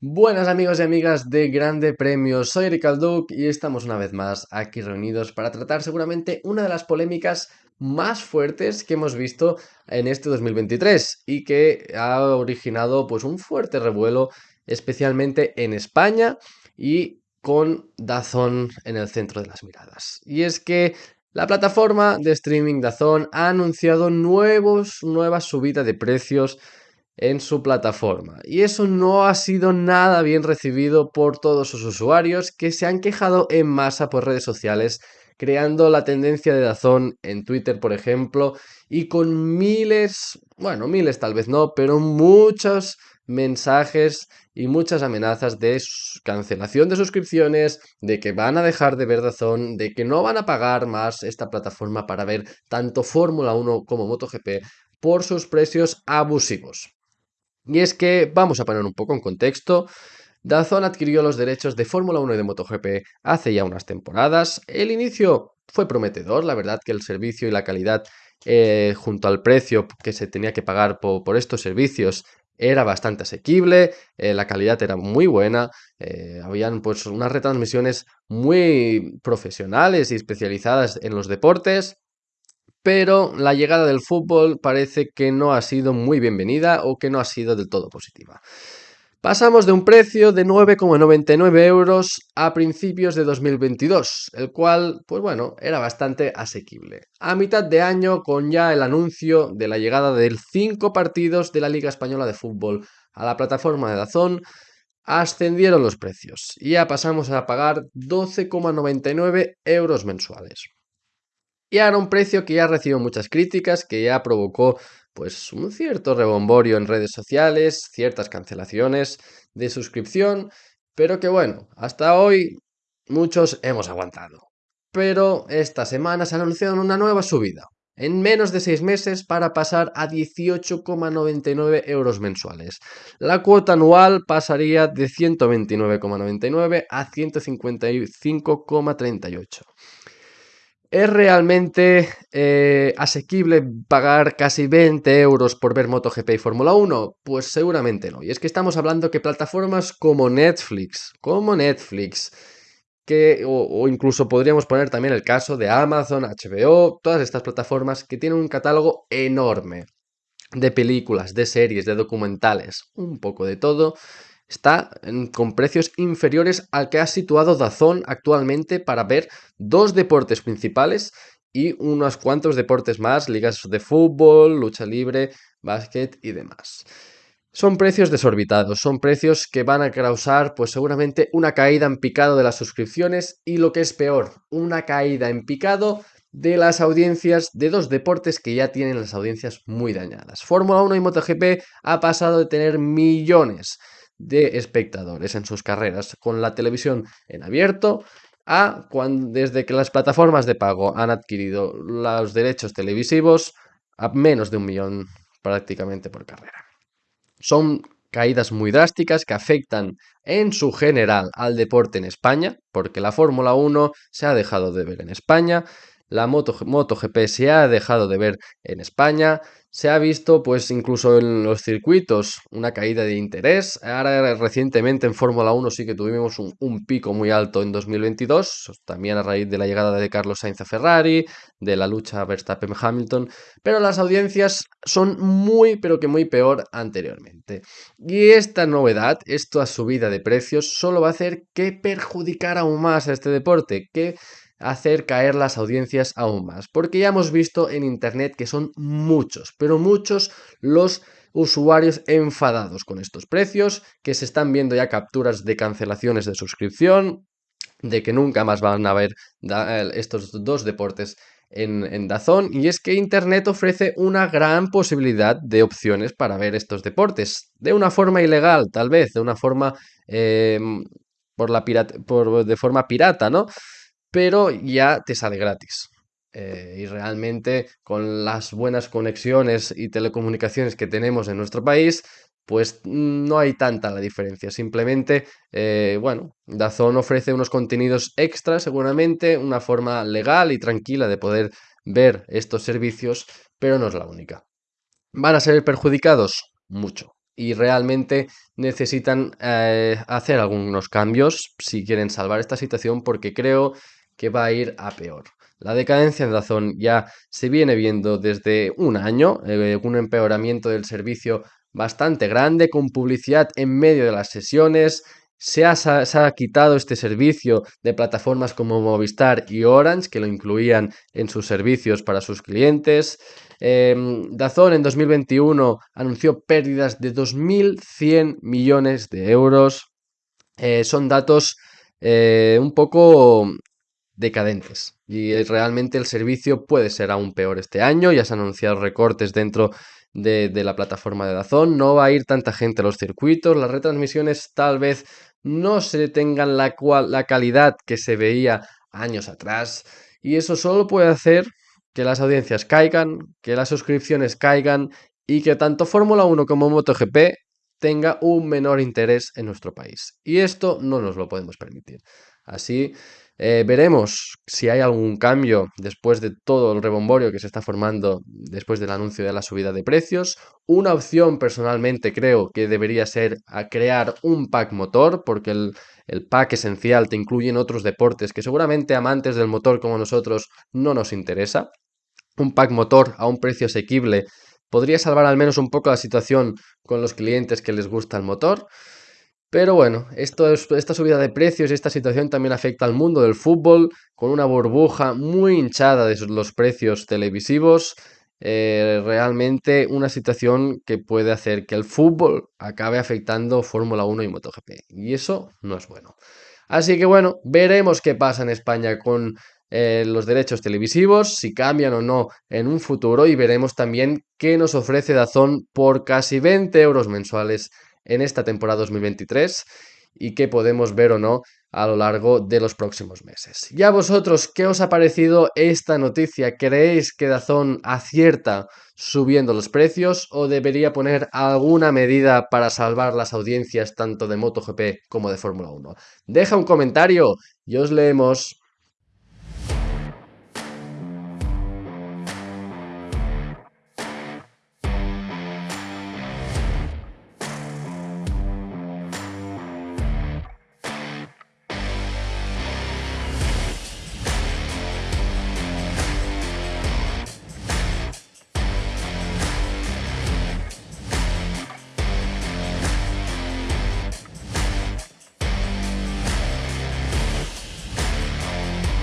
Buenas amigos y amigas de Grande Premio, soy Eric Alduc y estamos una vez más aquí reunidos para tratar seguramente una de las polémicas más fuertes que hemos visto en este 2023 y que ha originado pues un fuerte revuelo especialmente en España y con Dazón en el centro de las miradas. Y es que la plataforma de streaming Dazón ha anunciado nuevos, nuevas subidas de precios en su plataforma. Y eso no ha sido nada bien recibido por todos sus usuarios que se han quejado en masa por redes sociales, creando la tendencia de Dazón en Twitter, por ejemplo, y con miles, bueno, miles tal vez no, pero muchos mensajes y muchas amenazas de cancelación de suscripciones, de que van a dejar de ver Dazón, de que no van a pagar más esta plataforma para ver tanto Fórmula 1 como MotoGP por sus precios abusivos. Y es que vamos a poner un poco en contexto. Dazón adquirió los derechos de Fórmula 1 y de MotoGP hace ya unas temporadas. El inicio fue prometedor, la verdad que el servicio y la calidad eh, junto al precio que se tenía que pagar por, estos servicios era bastante asequible, eh, la calidad era muy buena, eh, habían pues unas retransmisiones muy profesionales y especializadas en los deportes pero la llegada del fútbol parece que no ha sido muy bienvenida o que no ha sido del todo positiva. Pasamos de un precio de 9,99 euros a principios de 2022, el cual, pues bueno, era bastante asequible. A mitad de año, con ya el anuncio de la llegada de 5 partidos de la Liga Española de Fútbol a la plataforma de Dazón, ascendieron los precios y ya pasamos a pagar 12,99 euros mensuales. Y ahora un precio que ya recibió muchas críticas, que ya provocó pues un cierto rebomborio en redes sociales, ciertas cancelaciones de suscripción, pero que bueno, hasta hoy muchos hemos aguantado. Pero esta semana se anunciado una nueva subida, en menos de 6 meses para pasar a 18,99 euros mensuales. La cuota anual pasaría de 129,99 a 155,38. ¿Es realmente eh, asequible pagar casi 20 euros por ver MotoGP y Fórmula 1? Pues seguramente no. Y es que estamos hablando que plataformas como Netflix, como Netflix, que, o, incluso podríamos poner también el caso de Amazon, HBO, todas estas plataformas que tienen un catálogo enorme de películas, de series, de documentales, un poco de todo, está con precios inferiores al que ha situado Dazón actualmente para ver dos deportes principales y unos cuantos deportes más, ligas de fútbol, lucha libre, básquet y demás. Son precios desorbitados, son precios que van a causar pues seguramente una caída en picado de las suscripciones y lo que es peor, una caída en picado de las audiencias de dos deportes que ya tienen las audiencias muy dañadas. Fórmula 1 y MotoGP ha pasado de tener millones de espectadores en sus carreras con la televisión en abierto a cuando, desde que las plataformas de pago han adquirido los derechos televisivos a menos de un millón prácticamente por carrera. Son caídas muy drásticas que afectan en su general al deporte en España, porque la Fórmula 1 se ha dejado de ver en España, la Moto, MotoGP se ha dejado de ver en España, se ha visto pues incluso en los circuitos una caída de interés. Ahora recientemente en Fórmula 1 sí que tuvimos un, pico muy alto en 2022, también a raíz de la llegada de Carlos Sainz a Ferrari, de la lucha Verstappen-Hamilton, pero las audiencias son muy pero que muy peor anteriormente. Y esta novedad, esta subida de precios, solo va a hacer que perjudicar aún más a este deporte, que hacer caer las audiencias aún más. Porque ya hemos visto en Internet que son muchos, pero muchos los usuarios enfadados con estos precios, que se están viendo ya capturas de cancelaciones de suscripción, de que nunca más van a ver estos dos deportes en, en, Dazón y es que Internet ofrece una gran posibilidad de opciones para ver estos deportes, de una forma ilegal tal vez, de una forma eh, por la por, de forma pirata, ¿no? Pero ya te sale gratis. Eh, y realmente con las buenas conexiones y telecomunicaciones que tenemos en nuestro país, pues no hay tanta la diferencia. Simplemente, eh, bueno, Dazón ofrece unos contenidos extra seguramente, una forma legal y tranquila de poder ver estos servicios, pero no es la única. ¿Van a ser perjudicados? Mucho. y realmente necesitan eh, hacer algunos cambios si quieren salvar esta situación porque creo que va a ir a peor. La decadencia de Dazón ya se viene viendo desde un año, eh, un empeoramiento del servicio bastante grande, con publicidad en medio de las sesiones. Se ha, quitado este servicio de plataformas como Movistar y Orange, que lo incluían en sus servicios para sus clientes. Eh, Dazón en 2021 anunció pérdidas de 2.100 millones de euros. Eh, son datos eh, un poco decadentes y realmente el servicio puede ser aún peor este año. Ya se han anunciado recortes dentro de, de, la plataforma de Dazón. No va a ir tanta gente a los circuitos. Las retransmisiones tal vez no se tengan la, cual, la calidad que se veía años atrás. Y eso solo puede hacer que las audiencias caigan, que las suscripciones caigan y que tanto Fórmula 1 como MotoGP tenga un menor interés en nuestro país. Y esto no nos lo podemos permitir. Así eh, veremos si hay algún cambio después de todo el rebomborio que se está formando después del anuncio de la subida de precios. Una opción personalmente creo que debería ser a crear un pack motor porque el, el pack esencial te incluye en otros deportes que seguramente amantes del motor como nosotros no nos interesa. Un pack motor a un precio asequible podría salvar al menos un poco la situación con los clientes que les gusta el motor. Pero bueno, esta subida de precios y esta situación también afecta al mundo del fútbol, con una burbuja muy hinchada de los precios televisivos. Eh, realmente una situación que puede hacer que el fútbol acabe afectando Fórmula 1 y MotoGP. Y eso no es bueno. Así que bueno, veremos qué pasa en España con eh, los derechos televisivos, si cambian o no en un futuro y veremos también qué nos ofrece Dazón por casi 20 euros mensuales en esta temporada 2023 y qué podemos ver o no a lo largo de los próximos meses. ¿Y a vosotros qué os ha parecido esta noticia? ¿Creéis que Dazón acierta subiendo los precios o debería poner alguna medida para salvar las audiencias tanto de MotoGP como de Fórmula 1? Deja un comentario y os leemos.